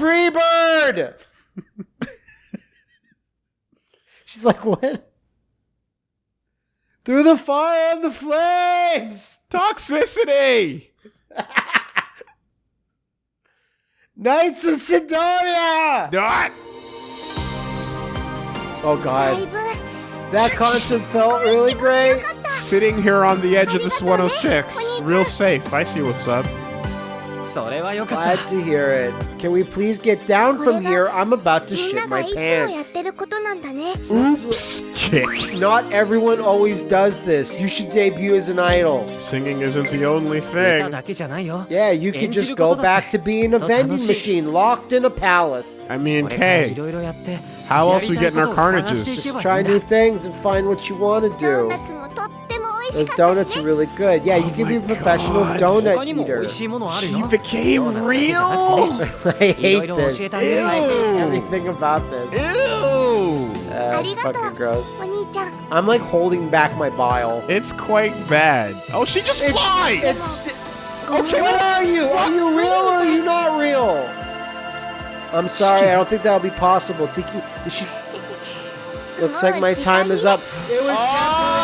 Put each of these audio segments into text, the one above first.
Freebird! She's like, what? Through the fire and the flames! Toxicity! Knights of Sidonia! Dot! Oh god. That concert felt really great. Sitting here on the edge of this 106. Real safe. I see what's up. Glad to hear it. Can we please get down from here? I'm about to shit my pants. Oops, kick. Not everyone always does this. You should debut as an idol. Singing isn't the only thing. Yeah, you can just go back to being a vending machine locked in a palace. I mean, hey, how else we getting our carnages? Just try new things and find what you want to do. Those donuts are really good. Yeah, you oh can be a professional oh God. donut eater. She became real? I hate this. Ew. Everything about this. Ew. Uh, That's fucking gross. I'm like holding back my bile. It's quite bad. Oh, she just it's, flies! It's, okay, what are you? Are you real or are you not real? I'm sorry, I don't think that'll be possible. Tiki, she... Looks like my time is up. It was oh.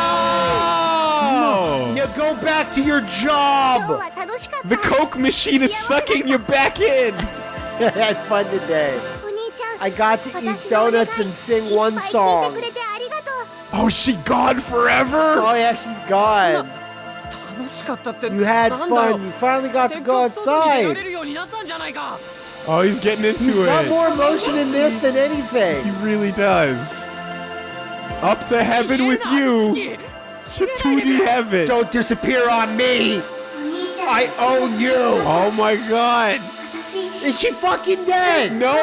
Go back to your job! The Coke machine is sucking you back in! I had fun today. I got to eat donuts and sing one song. Oh, is she gone forever? Oh yeah, she's gone. You had fun. You finally got to go outside. Oh, he's getting into he's it. He's got more emotion in this than anything. He really does. Up to heaven with you to 2D heaven. Don't disappear on me. I own you. Oh my god. Is she fucking dead? No,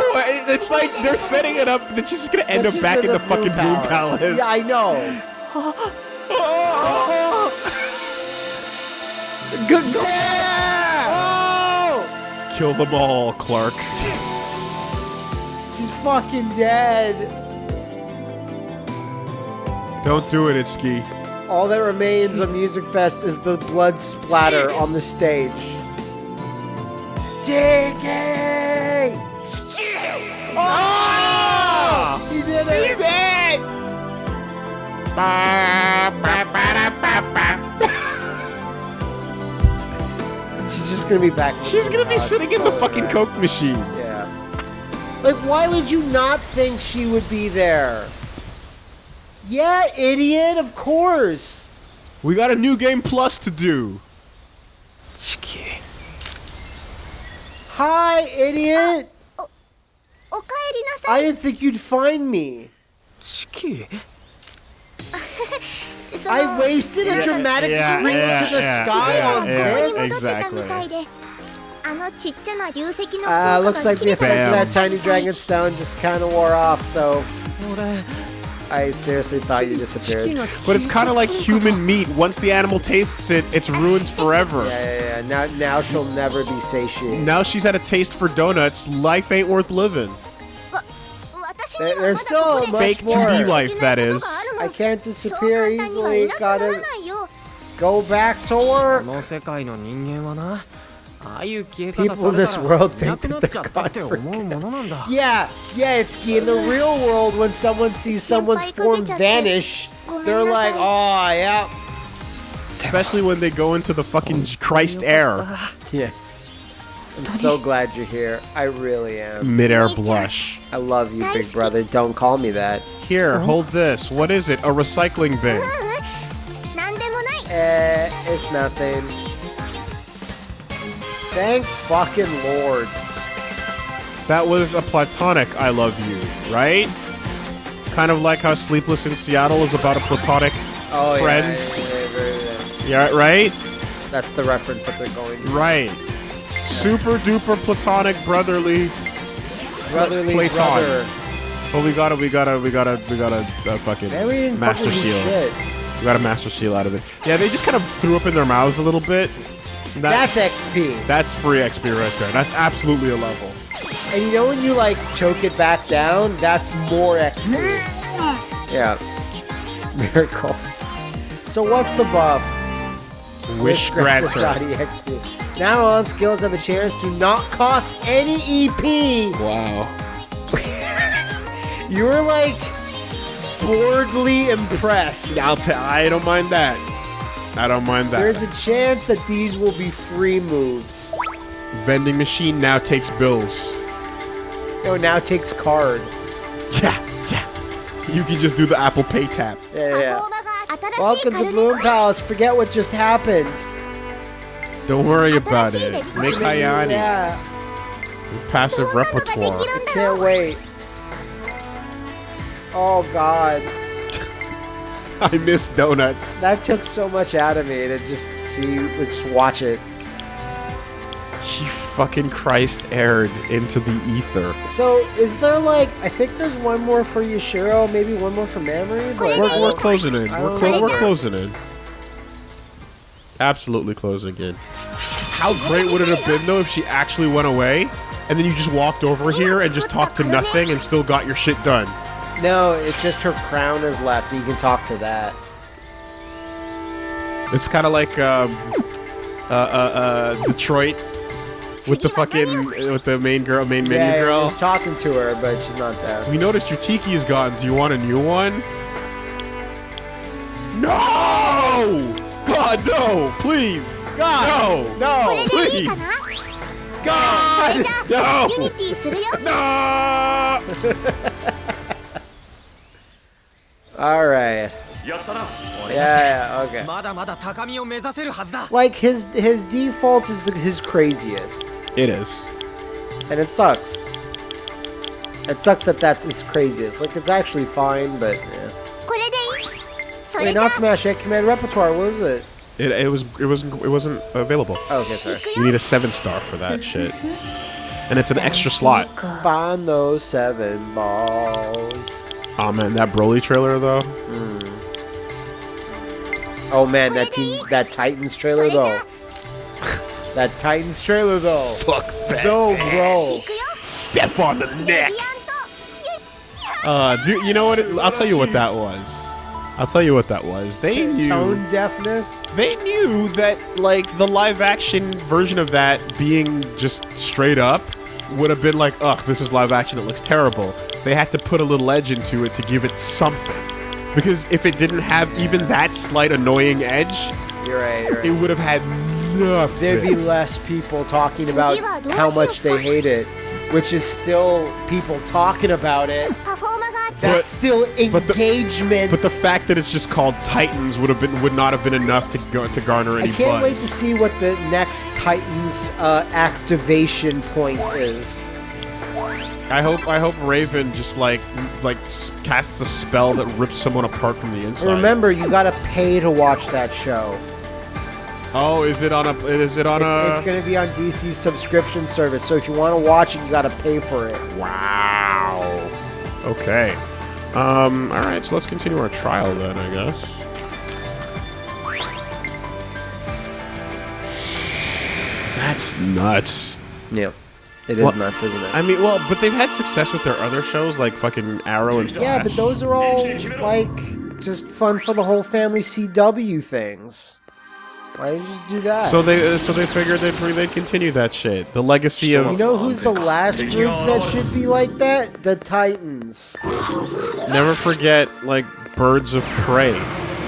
it's like they're setting it up that she's just gonna end up back in the, the fucking palace. Bloom Palace. Yeah, I know. Good girl. Yeah! Oh! Kill them all, Clark. she's fucking dead. Don't do it, Itsuki. All that remains of Music Fest is the blood splatter on the stage. Diggy! Ah! Oh! He did it! She's just gonna be back. She's gonna be sitting in the fucking Coke machine. Yeah. Like, why would you not think she would be there? Yeah, idiot, of course. We got a new game plus to do. Hi, idiot. Oh, oh, oh, I didn't think you'd find me. I wasted a dramatic scream yeah, to the sky on this. Exactly. Uh, looks like the effect of that tiny dragon stone just kind of wore off, so... I seriously thought you disappeared. But it's kind of like human meat. Once the animal tastes it, it's ruined forever. Yeah, yeah, yeah. Now, now she'll never be satiated. Now she's had a taste for donuts. Life ain't worth living. There, there's still fake 2D life, that is. I can't disappear easily. Gotta go back to work. People in this world think that they're God. Yeah, yeah, it's key. in the real world when someone sees someone's form vanish, they're like, oh, yeah. Especially when they go into the fucking Christ air. Yeah. I'm so glad you're here. I really am. Midair blush. I love you, big brother. Don't call me that. Here, hold this. What is it? A recycling bin. Eh, it's nothing. Thank fucking Lord. That was a platonic I love you, right? Kind of like how Sleepless in Seattle is about a platonic Oh, friend. yeah, yeah, yeah, Yeah, right? That's the reference that they're going to. Right. Super duper platonic brotherly. Brotherly Platon. brother. But we gotta, we gotta, we gotta, we gotta uh, fucking master seal. shit. We got a master seal out of it. Yeah, they just kind of threw up in their mouths a little bit. That- That's XP. that's free XP right there. That's absolutely a level. And you know when you like choke it back down, that's more XP. Yeah. Miracle. So what's the buff? Wish With grants her. Now on skills have a chance to not cost any EP. Wow. You were like boredly impressed. I'll tell. I don't mind that. I don't mind that. There's a chance that these will be free moves. vending machine now takes bills. No, now takes card. Yeah, yeah. You can just do the Apple Pay tap. Yeah, yeah. Welcome to Bloom Palace. Forget what just happened. Don't worry about it. Make Hayani Yeah, passive repertoire. I can't wait. Oh god, I miss donuts. that took so much out of me to just see, just watch it. She fucking Christ aired into the ether. So, is there like, I think there's one more for Yashiro, maybe one more for Mamori, but We're, we're closing in. We're, clo- we're closing in. Absolutely closing in. How great would it have been though if she actually went away and then you just walked over here and just talked to nothing and still got your shit done? No, it's just her crown is left. You can talk to that. It's kind of like um, uh, uh, uh, Detroit with the fucking with the main girl, main menu yeah, girl. He's talking to her, but she's not there. We noticed your tiki is gone. Do you want a new one? No! God, no! Please! God! No! No! Please! God! No! No! Alright. Yeah, yeah, okay. Like, his his default is the, his craziest. It is. And it sucks. It sucks that that's his craziest. Like, it's actually fine, but... Yeah. Wait, not Smash it. Command Repertoire, what was it? It, it was it wasn't it wasn't available. Oh, okay, sorry. You need a seven star for that shit, and it's an extra slot. Find those seven balls. Oh man, that Broly trailer though. Mm. Oh man, that team, that Titans trailer though. that Titans trailer though. Fuck that. No, bro. Step on the neck. Uh, dude, you know what? It, I'll tell you what that was. I'll tell you what that was. They knew tone deafness. They knew that like the live action version of that being just straight up would have been like, ugh, this is live action. It looks terrible they had to put a little edge into it to give it something. Because if it didn't have even that slight annoying edge, you're right, you're right. it would have had nothing. There'd be less people talking about how much they hate it, which is still people talking about it. That's but, still engagement. But the, but the, fact that it's just called Titans would have been would not have been enough to go, to garner any. I can't buzz. wait to see what the next Titans uh, activation point is. I hope I hope Raven just like like casts a spell that rips someone apart from the inside. Remember, you gotta pay to watch that show. Oh, is it on a? Is it on It's, a? it's gonna be on DC's subscription service, so if you want to watch it, you gotta pay for it. Wow. Okay. Um. All right. So let's continue our trial then. I guess. That's nuts. Yeah, it is Well, nuts, isn't it? I mean, well, but they've had success with their other shows like fucking Arrow and Flash. yeah, but those are all like just fun for the whole family CW things. Why did you just do that? So they uh, so they figured they'd they'd continue that shit. The legacy of you know who's the last group that should be like that? The Titans. never forget like Birds of Prey.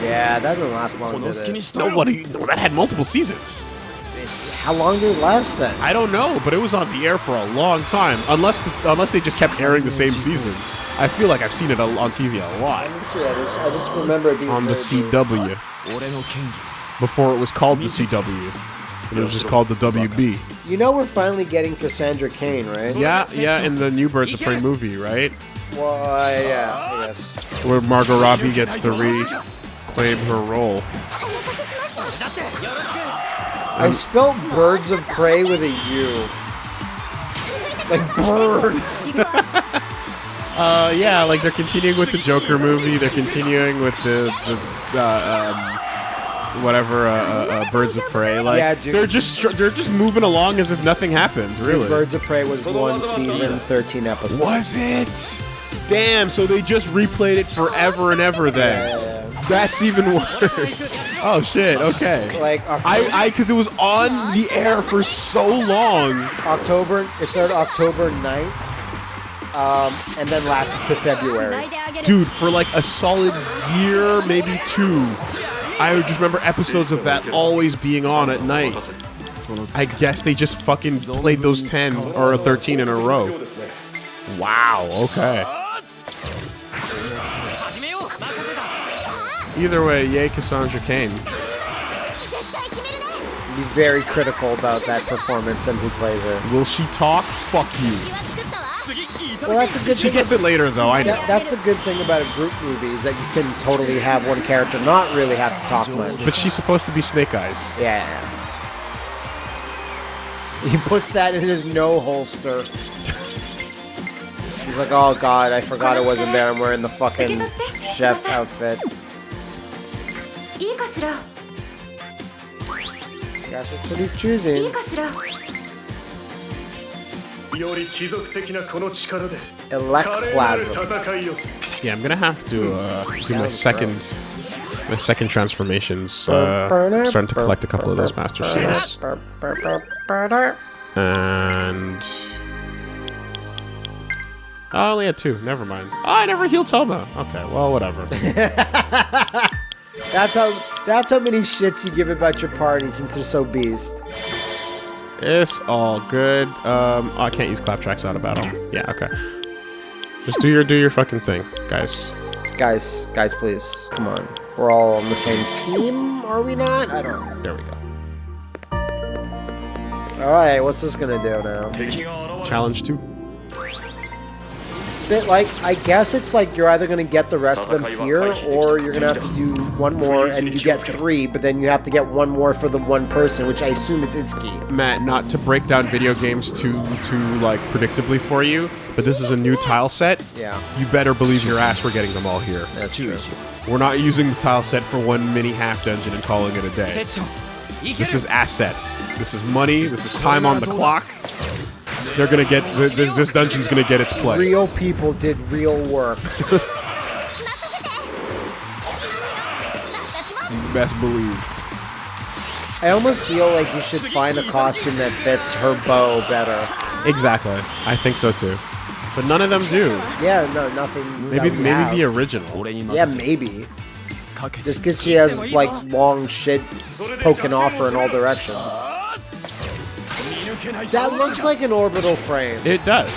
Yeah, that didn't last long, did it? Nobody no, that had multiple seasons how long did it last then? I don't know, but it was on the air for a long time. Unless the, unless they just kept airing the same season. I feel like I've seen it on TV a lot. I just, remember it being on the CW. Before it was called the CW. It was just called the WB. You know we're finally getting Cassandra Cain, right? Yeah, yeah, in the New Birds of Prey movie, right? Well, uh, yeah, yes. Where Margot Robbie gets to reclaim her role. I spelled birds of prey with a U. Like birds. uh, yeah, like they're continuing with the Joker movie. They're continuing with the, the uh, um, whatever uh, uh, uh, Birds of Prey. Like yeah, dude. they're just they're just moving along as if nothing happened. Really, Birds of Prey was one season, thirteen episodes. Was it? Damn! So they just replayed it forever and ever. Then. Yeah, yeah, that's even worse. oh shit. Okay. Like October, I I because it was on the air for so long. October, it started October 9th, um, and then lasted to February. Dude, for like a solid year, maybe two, I just remember episodes of that always being on at night. I guess they just fucking played those 10 or 13 in a row. Wow, okay. Either way, yay Cassandra Cain. Be very critical about that performance and who plays her. Will she talk? Fuck you. Well, that's a good. She gets it later, though. I know. That's the good thing about a group movie is that you can totally have one character not really have to talk much. But she's supposed to be Snake Eyes. Yeah. He puts that in his no holster. He's like, oh god, I forgot it wasn't there. I'm wearing the fucking chef outfit いいかしら Guess that's what he's い choosing. いかしらより貴族的なこの力で Electplasm. 戦いよ Yeah, I'm gonna have to uh, do my second my second transformations. Uh, starting to collect a couple of those master seals. And oh, I only had two. Never mind. Oh, I never healed Toma. Okay, well, whatever. That's how that's how many shits you give about your party since they're so beast. It's all good. Um, oh, I can't use clap tracks out of battle. Yeah, okay. Just do your do your fucking thing, guys. Guys, guys, please, come on. We're all on the same team, are we not? I don't. know. There we go. All right, what's this gonna do now? Challenge two bit like, I guess it's like you're either going to get the rest of them here, or you're going to have to do one more and you get three, but then you have to get one more for the one person, which I assume it's Itsuki. Matt, not to break down video games too, too like, predictably for you, but this is a new tile set. Yeah. You better believe your ass we're getting them all here. That's true. We're not using the tile set for one mini half dungeon and calling it a day. This is assets. This is money. This is time on the clock they're going to get this, this dungeon's going to get its play. Real people did real work. you best believe. I almost feel like you should find a costume that fits her bow better. Exactly, I think so too. But none of them do. Yeah, no, nothing. Maybe maybe have. the original. Yeah, maybe. Just because she has like long shit poking off her in all directions. That looks like an orbital frame. It does.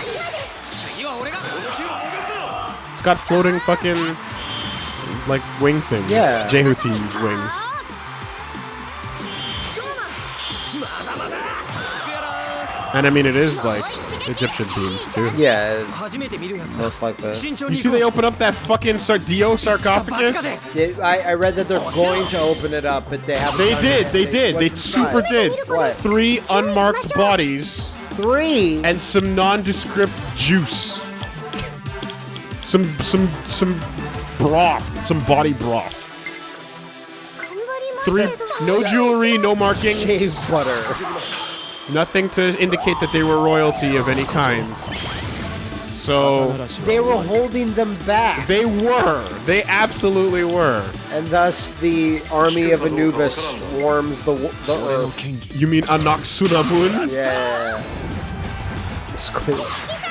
It's got floating fucking like wing things. Yeah. Jehuty wings. And I mean, it is like Egyptian themes too. Yeah, most likely. You see, they open up that fucking Sardio sarcophagus. I, I read that they're going to open it up, but they haven't. They did. They did. They super did. What? Three unmarked bodies. Three. And some nondescript juice. some some some broth. Some body broth. Three. No jewelry. No markings. Shave butter. Nothing to indicate that they were royalty of any kind. So... They were holding them back. They were. They absolutely were. And thus, the army of Anubis swarms the, the Earth. You mean Anck-su-namun? Yeah.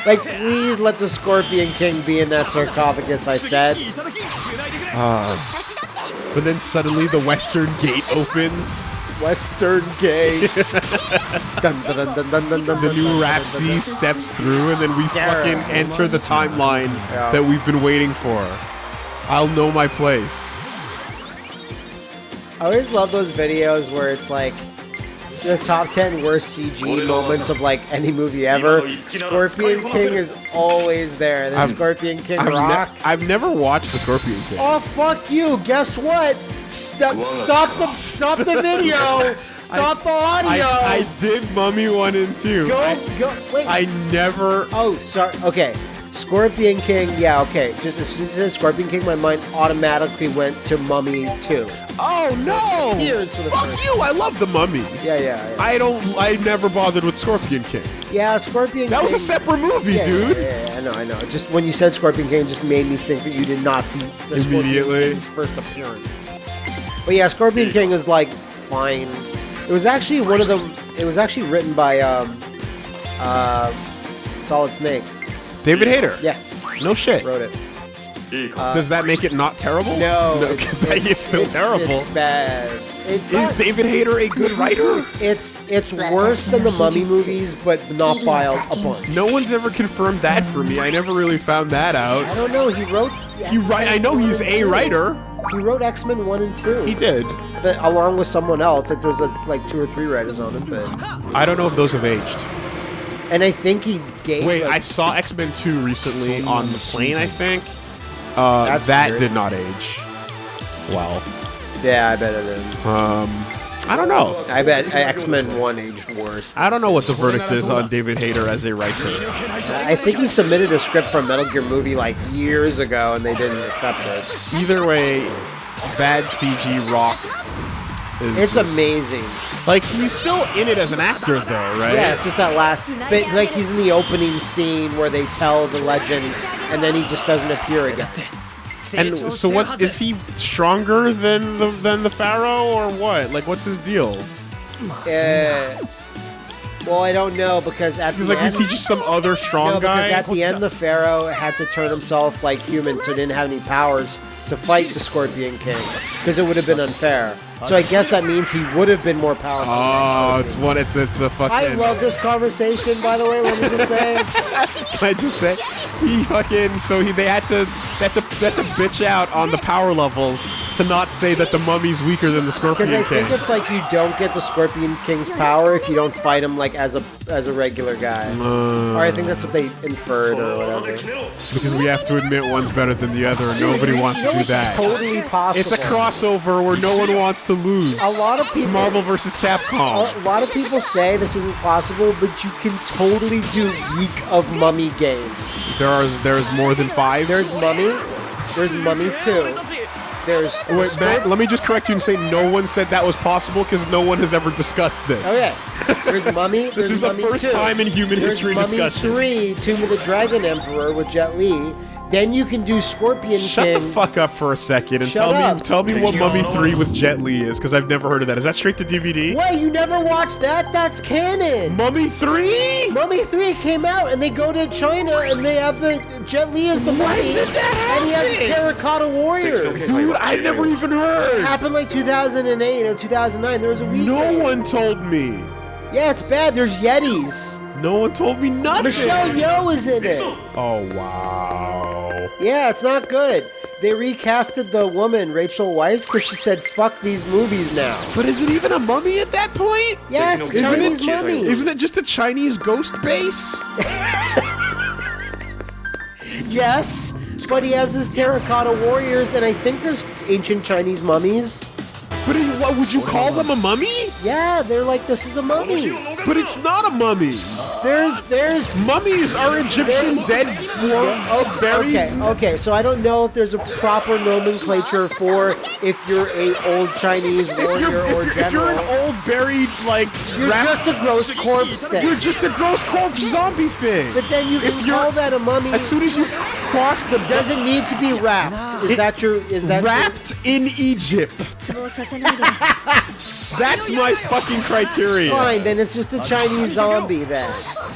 Like, please let the Scorpion King be in that sarcophagus, I said. Uh, but then suddenly the western gate opens. Western Gate. dun, dun, dun, dun, dun, dun, dun, The new Rapsy steps through, and then we Scare fucking enter the timeline Yeah. that we've been waiting for. I'll know my place. I always love those videos where it's like the top 10 worst CG moments of like any movie ever. Scorpion King is always there. The I've- Scorpion King I've, ne- rock. I've never watched the Scorpion King. Oh fuck you! Guess what? Stop! Stop the! Stop the video! Stop the audio! I, I did Mummy 1 and 2. go I, go! Wait. I never. oh, sorry. Okay. Scorpion King, yeah, okay. Just as soon as it said Scorpion King, my mind automatically went to Mummy 2. Oh no! Years for the Fuck first- you! I love the Mummy. Yeah, yeah, yeah. I don't. I never bothered with Scorpion King. yeah, Scorpion King That was a separate movie, yeah, dude. Yeah, yeah, yeah, I know, I know. Just when you said Scorpion King, just made me think that you did not see the Scorpion Immediately. King's first appearance. But yeah, Scorpion King is like fine. It was actually one of the. It was actually written by um, uh, Solid Snake. David Hayter. Yeah, No shit. wrote it. Does that make it not terrible? No, it's, still terrible. It's bad. It's Is not- David Hayter a good writer? It's it's worse than the Mummy movies, but not by a, a bunch. No one's ever confirmed that for me. I never really found that out. I don't know. He wrote. You right? I know he's a writer. He wrote X Men one and two. He did. but along with someone else. Like there's a, like two or three writers on it, but I don't know if those have aged. And I think he gave. Wait, I saw X Men Two recently on the plane. I think uh, that weird. did not age well. yeah, I bet it is. Um, I don't know. I bet X Men one aged worse. I don't know what the verdict is on David Hayter as a writer. I think he submitted a script for a Metal Gear movie like years ago, and they didn't accept it. Either way, bad CG rock. It's just- amazing. Like he's still in it as an actor, though, right? Yeah, it's just that last bit. Like he's in the opening scene where they tell the legend, and then he just doesn't appear again. And so, what's is he stronger than the than the Pharaoh or what? Like, what's his deal? Uh, well, I don't know because at He's the like, end, is he just some other strong no, because guy? at the end the Pharaoh had to turn himself like human, so he didn't have any powers to fight the Scorpion King because it would have been unfair. So I guess that means he would have been more powerful. Oh, it's one. It's it's a fucking. I love this conversation, by the way. Let me just say. Can I just say, he fucking so he they had to they had to they had to bitch out on the power levels to not say that the mummy's weaker than the Scorpion King. Because I think it's like you don't get the Scorpion King's power if you don't fight him like as a as a regular guy. or I think that's what they inferred or whatever. because we have to admit one's better than the other, and nobody You wants know to do what's that. Totally possible. It's a crossover where no one wants to lose. A lot of people. It's people. Marvel versus Capcom. A lot of people say this isn't possible, but you can totally do week of Mummy games. There are there's more than five. There's Mummy. There's Mummy Two. There's Wait, Matt, let me just correct you and say no one said that was possible because no one has ever discussed this. Oh yeah. There's Mummy. This there's is the first 2. time in human There's history Mummy discussion. Three, Tomb of the Dragon Emperor with Jet Li. Then you can do Scorpion Shut King. the fuck up for a second and Shut tell up. me tell me what Mummy 3 with Jet Li is because I've never heard of that. Is that straight to DVD? Wait, you never watched that? That's canon. Mummy 3? Mummy 3 came out and they go to China and they have the Jet Li as the mummy did that and he has happen? terracotta warriors. Dude, I never even heard. It heard. happened like 2008 or 2009. There was a week. No one told me. Yeah, it's bad. There's Yetis. No one told me nothing. Michelle Yeoh is in it. Oh wow. Yeah, it's not good. They recasted the woman, Rachel Weisz, because she said, fuck these movies now. But is it even a mummy at that point? Yeah, it's Isn't Chinese it, mummy. isn't it just a Chinese ghost base? Yes, but he has his terracotta warriors, and I think there's ancient Chinese mummies. But what would you call them a mummy? Yeah, they're like, this is a mummy. But it's not a mummy. There's, there's Mummies are Egyptian dead war Oh, buried. okay, okay. So I don't know if there's a proper nomenclature for if you're a old Chinese If warrior you're, if, or you're, if you're an old buried like You're rap- just a gross corpse you're just a gross corpse zombie thing. But then you can you're- call that a mummy. As soon as you cross the does it need to be wrapped? Is It- that your? Is that your- wrapped in Egypt. That's my fucking criteria. Fine, then it's just a Chinese zombie then.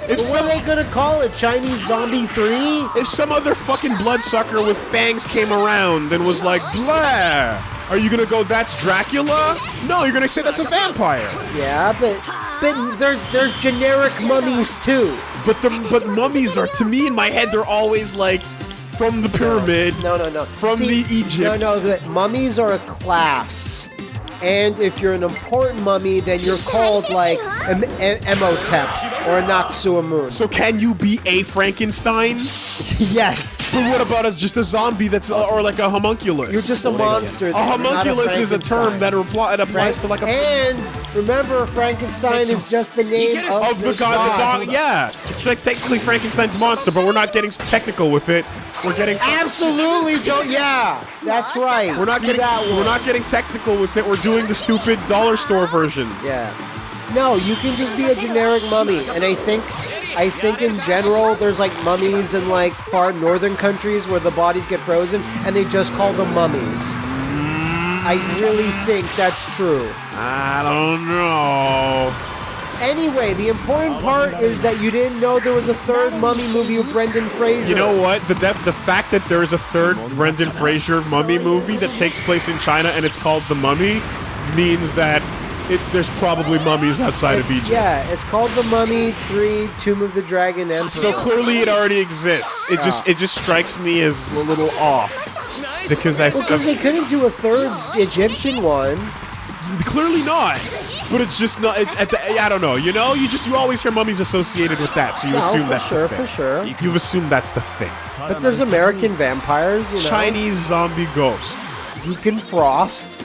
If But what are they gonna call it? Chinese Zombie 3? if some other fucking bloodsucker with fangs came around and was like, blah, are you gonna go, that's Dracula? No, you're gonna say that's a vampire. Yeah, but but there's there's generic mummies too. But the but mummies are to me in my head they're always like from the pyramid. No, no, no. From the Egypt. No, no, the mummies are a class. And if you're an important mummy, then you're called like M- M- Imhotep. or a Noxuamun. So can you be a Frankenstein? yes, But what about as just a zombie that's uh, or like a homunculus? you're just a monster. a then, not homunculus is a term that, repli- that applies to like a and remember, Frankenstein is just the name of, of the god, the dog. Yeah, it's like technically Frankenstein's monster, but we're not getting technical with it. We're getting Absolutely, don't. Yeah, that's right. we're not Do getting that one. we're not getting technical with it. We're doing the stupid dollar store version. Yeah. No, you can just be a generic mummy, and I think, I think in general, there's like mummies in like far northern countries where the bodies get frozen, and they just call them mummies. I really think that's true. I don't know. Anyway, the important part is that you didn't know there was a third mummy movie with Brendan Fraser. You know what? The the fact that there is a third Brendan Fraser mummy movie that takes place in China and it's called The Mummy means that it, there's probably mummies outside of Egypt. Yeah, it's called The Mummy 3 Tomb of the Dragon Emperor. So clearly it already exists. It just it just strikes me as a little off because I because they couldn't do a third Egyptian one. Clearly not. But it's just not. It, at the, I don't know. You know, you just you always hear mummies associated with that, so you No, assume that's sure, the for thing. sure. You assume that's the thing. But there's American vampires, you know. Chinese zombie ghosts. Deacon Frost.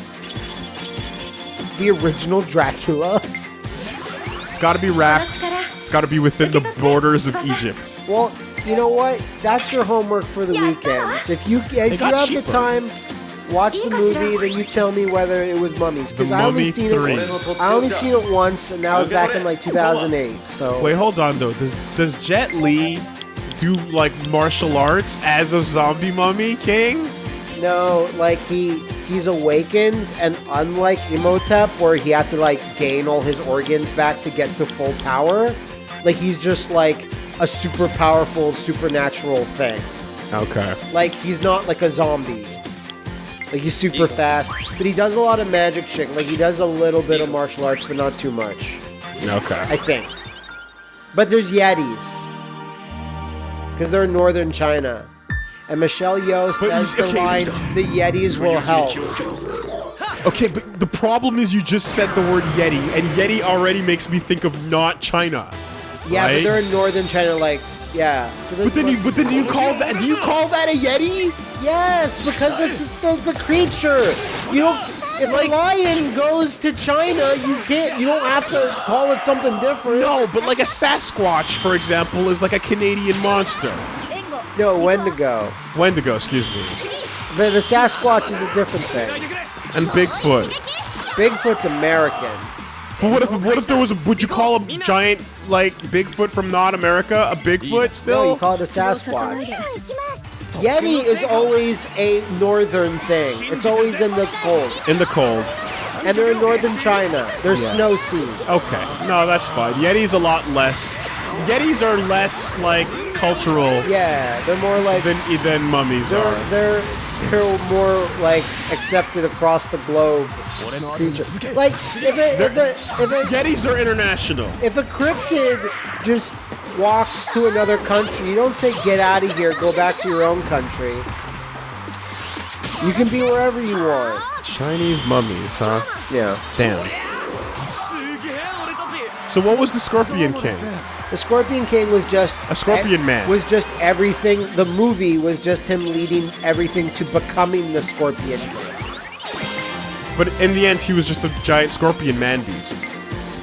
The original Dracula. It's got to be wrapped. It's got to be within the borders of Egypt. Well, you know what? That's your homework for the weekends. If you if you have cheaper. the time, watch the movie, then you tell me whether it was mummies. Because I only Mummy seen 3. it. I only seen it once, and that was back in like 2008. So Wait, hold on though. Does does Jet Li do like martial arts as a zombie mummy king? no, like he he's awakened, and unlike Imhotep, where he had to like gain all his organs back to get to full power, like he's just like a super powerful supernatural thing. Okay. Like he's not like a zombie. Like he's super fast, but he does a lot of magic shit. Like he does a little bit of martial arts, but not too much. Okay. I think. But there's Yetis. Because they're in northern China. And Michelle Yeoh But says the okay. line, the Yetis will help. Okay, but the problem is you just said the word Yeti, and Yeti already makes me think of not China. Yeah, Right? but they're in northern China, like, yeah. So But then you, but then do you call that? Do you call that a Yeti? Yes, because it's the, the creature. You don't. If a lion goes to China, you can't. You don't have to call it something different. No, but like a Sasquatch, for example, is like a Canadian monster. No, Wendigo. Wendigo, excuse me, But the Sasquatch is a different thing. and Bigfoot. Bigfoot's American. But what if what if there was a? Would you call a giant like Bigfoot from not America a Bigfoot No, you still? call it a Sasquatch. Yeti is always a northern thing. It's always in the cold. In the cold. And they're in northern China. There's Yeah. snow sea. Okay, no, that's fine. Yeti's a lot less. Yetis are less like cultural Yeah, they're more like than than mummies they're are. they're they're more like accepted across the globe. creature. Like if a, if a, if a, Yetis are international. if a cryptid just walks to another country, you don't say get out of here, go back to your own country. You can be wherever you want. Chinese mummies, huh? Yeah. Damn. So what was the Scorpion King? The Scorpion King was just A Scorpion Man. Was just everything. The movie was just him leading everything to becoming the Scorpion King. But in the end, he was just a giant scorpion man beast.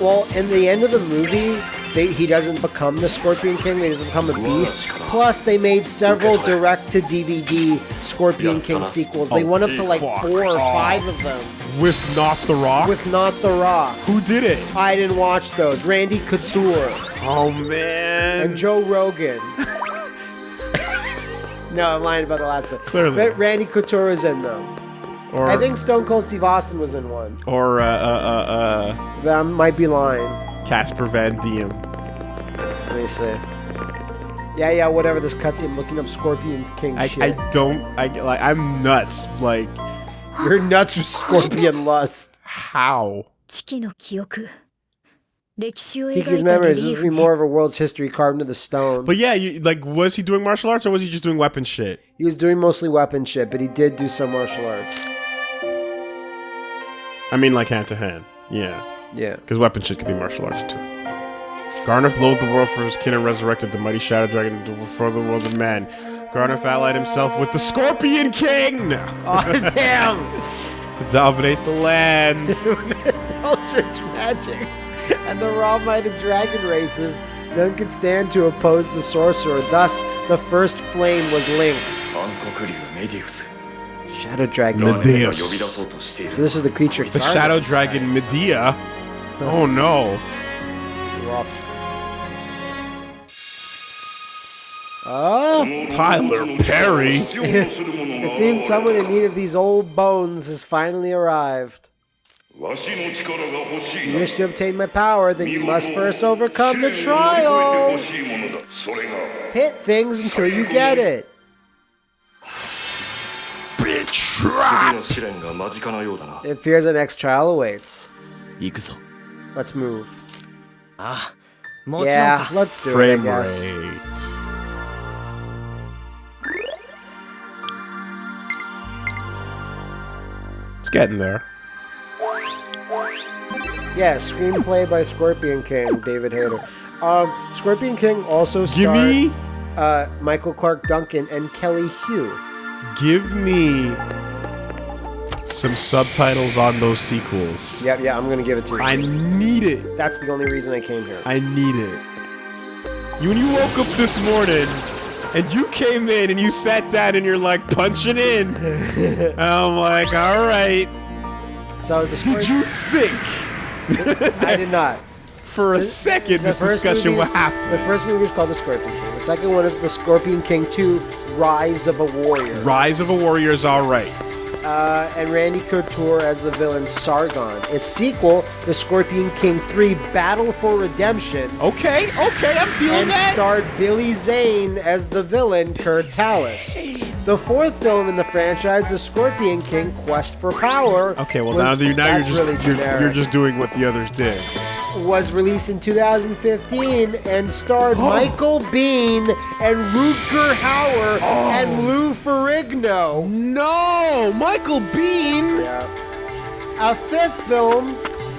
Well, in the end of the movie, they, he doesn't become the Scorpion King. He doesn't become a beast. Plus, they made several direct-to-DVD Scorpion King sequels. They Oh, went up to like fuck four or five of them With not the Rock. with not The Rock. who did it? I didn't watch those. Randy Couture Oh man. and Joe Rogan. no, I'm lying about the last bit. Clearly. But Randy Couture is in them. or I think Stone Cold Steve Austin was in one. or uh, uh, uh, But I might be lying. Casper Van Dien. Let me see. Yeah, yeah, whatever. This cutscene, I'm looking up Scorpion King I, shit. I don't. I like. I'm nuts. Like, you're nuts with scorpion lust. How? Tiki's memories would be more of a world's history carved into the stone. But yeah, you, like, was he doing martial arts or was he just doing weapon shit? He was doing mostly weapon shit, but he did do some martial arts. I mean, like hand to hand. Yeah. Yeah. Because weapon shit could be martial arts too. Gharnef loathed the world for his kin and resurrected the mighty shadow dragon to further the world of man. Gharnef allied himself with the Scorpion King! Oh, damn! to dominate the land. with his eldritch magics and the raw might of dragon races, none could stand to oppose the sorcerer. Thus, the first flame was linked. Shadow Dragon Medeus. So this is the creature. The Shadow Dragon Medea Oh no. Oh, Tyler Perry. it seems someone in need of these old bones has finally arrived. わしの力が欲しい You wish to obtain my power, then you must first overcome the 試練を乗り越えて trial. 欲しいものだそれが Hit things until you get it. 次の試練が間近なようだな It appears the next trial awaits. 行くぞ Let's move. Ah, yeah, let's do Frame it, I guess. Rate. It's getting there. Yeah, screenplay by Scorpion King, David Hayter. Um, Scorpion King also starred Gimme? Uh, Michael Clarke Duncan and Kelly Hu. Give me some subtitles on those sequels. Yep, yeah, I'm gonna give it to you. I need it. That's the only reason I came here. I need it. You, when you woke up this morning and you came in and you sat down and you're like punching in, I'm like, all right. So the Did you think I did not. for a second The this discussion is- happen? The first movie is called The Scorpion King. The second one is The Scorpion King 2: Rise of a Warrior. Rise of a Warrior is all right. Uh, and Randy Couture as the villain Sargon. Its sequel, The Scorpion King 3: Battle for Redemption, Okay, okay, I'm feeling and that. starred Billy Zane as the villain Kurt Tallis. The fourth film in the franchise, The Scorpion King: Quest for Power. Okay, well was- now now you're just really you're, you're just doing what the others did. Was released in 2015 and starred Michael Biehn and Rutger Hauer Oh. and Lou Ferrigno. No, Michael Biehn. Yeah. A fifth film,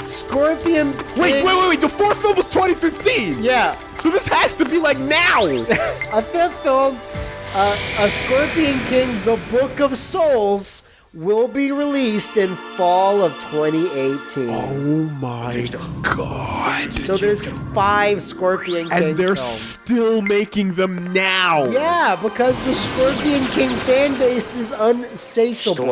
Scorpion. Wait, wait, wait, wait. The fourth film was 2015. Yeah. So this has to be like now. A fifth film, uh, A Scorpion King, The Book of Souls, will be released in fall of 2018. Oh my god. So there's five Scorpion King And they're films. still making them now. Yeah, because the Scorpion King fan base is unsatiable.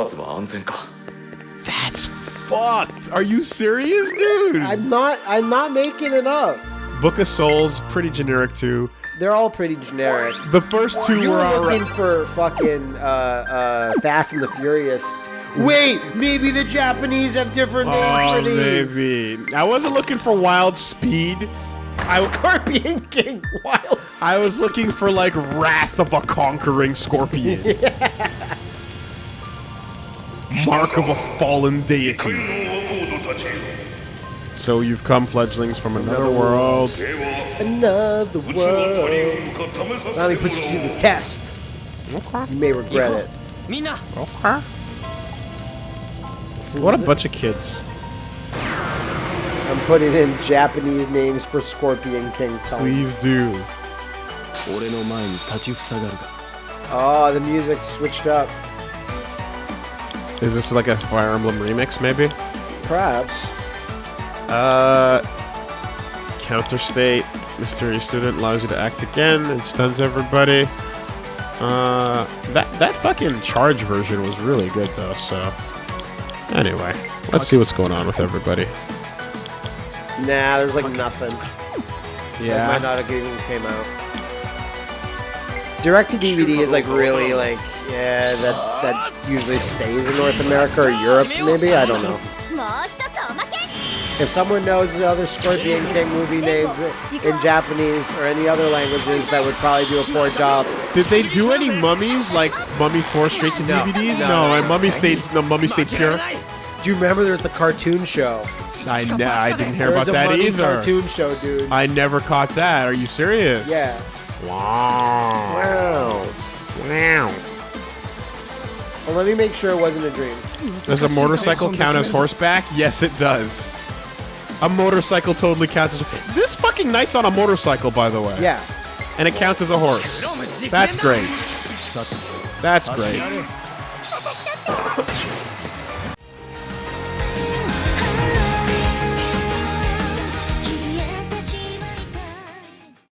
That's fucked. Are you serious, dude? I'm not I'm not making it up. Book of Souls pretty generic too. They're all pretty generic. The first two You were were alright. looking for fucking uh, uh, Fast and the Furious. Wait, maybe the Japanese have different names Oh, for these. maybe. I wasn't looking for Wild Speed. I, Scorpion King Wild. I was looking for like Wrath of a Conquering Scorpion. Mark of a fallen deity. の若人たち So you've come, fledglings, from another, another world. world. Another world. Let me put you to the test. Okay. You may regret it. Mina. Okay. What a bunch of kids. I'm putting in Japanese names for Scorpion King. Kong. Please do. Oh, the music switched up. Is this like a Fire Emblem remix, maybe? Perhaps. Uh, counter state. Mystery student allows you to act again and stuns everybody. Uh, that that fucking charge version was really good though. So, anyway, let's see what's going on with everybody. Nah, there's like nothing. It might not have even came out. Direct to DVD is like really like yeah that that usually stays in North America or Europe maybe I don't know. If someone knows the other Scorpion King movie names in Japanese or any other languages, that would probably do a poor job. Did they do any mummies like Mummy Four straight to. DVDs? No, no, no and Mummy stayed no Mummy stayed pure. Do you remember there was the cartoon show? I, ne- I didn't hear about that either. Cartoon show, dude. I never caught that. Are you serious? Yeah. Wow. Wow. Wow. Well, let me make sure it wasn't a dream. Does a motorcycle count as horseback? Yes, it does. A motorcycle totally counts as. This fucking Knight's on a motorcycle, by the way. Yeah. And it counts as a horse. That's great. That's great.